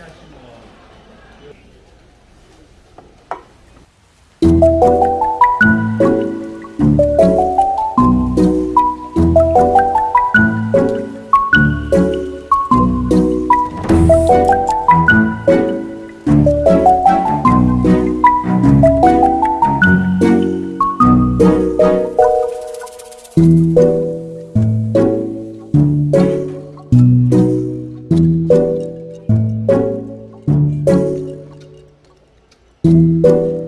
discussion uh, Música